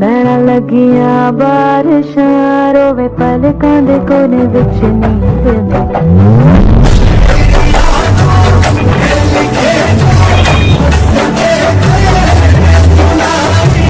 नैना लगिया बारिशां रोवे पलकां दे कोने विच नींद